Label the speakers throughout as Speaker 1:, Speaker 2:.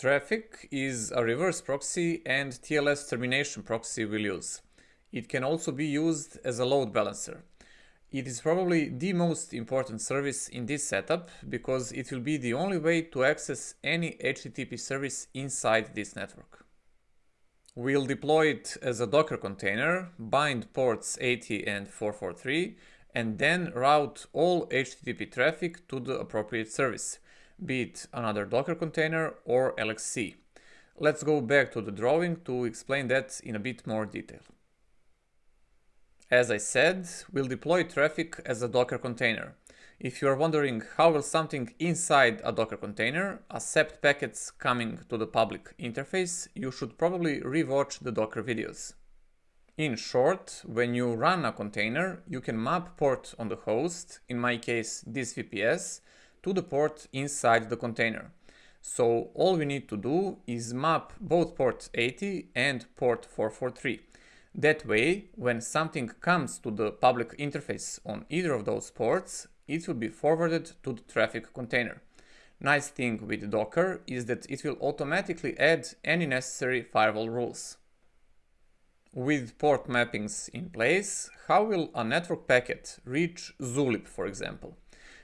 Speaker 1: Traefik is a reverse proxy and TLS termination proxy we'll use. It can also be used as a load balancer. It is probably the most important service in this setup because it will be the only way to access any HTTP service inside this network. We'll deploy it as a Docker container, bind ports 80 and 443, and then route all HTTP traffic to the appropriate service be it another Docker container or LXC. Let's go back to the drawing to explain that in a bit more detail. As I said, we'll deploy Traefik as a Docker container. If you are wondering how will something inside a Docker container accept packets coming to the public interface, you should probably rewatch the Docker videos. In short, when you run a container, you can map port on the host, in my case this VPS, to the port inside the container. So all we need to do is map both port 80 and port 443. That way, when something comes to the public interface on either of those ports, it will be forwarded to the Traefik container. Nice thing with Docker is that it will automatically add any necessary firewall rules. With port mappings in place, how will a network packet reach Zulip, for example?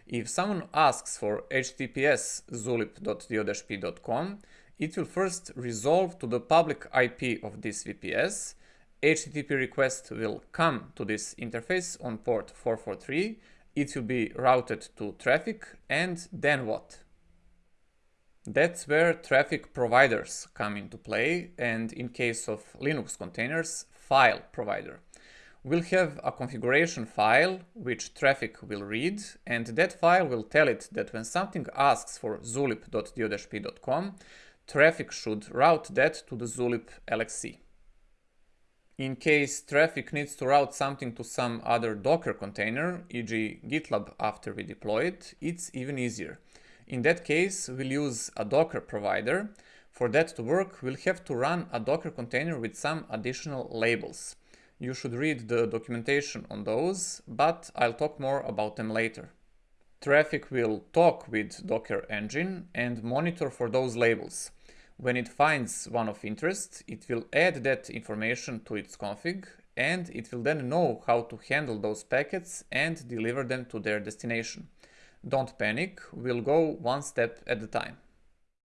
Speaker 1: If someone asks for https zulip.do-p.com, it will first resolve to the public IP of this VPS. HTTP request will come to this interface on port 443. It will be routed to Traefik, and then what? That's where Traefik providers come into play and in case of Linux containers, file provider we'll have a configuration file which Traefik will read and that file will tell it that when something asks for zulip.do-p.com, Traefik should route that to the zulip LXC. In case Traefik needs to route something to some other Docker container, e.g. GitLab after we deploy it, it's even easier. In that case, we'll use a Docker provider. For that to work, we'll have to run a Docker container with some additional labels. You should read the documentation on those, but I'll talk more about them later. Traefik will talk with Docker Engine and monitor for those labels. When it finds one of interest, it will add that information to its config and it will then know how to handle those packets and deliver them to their destination. Don't panic, we'll go one step at a time.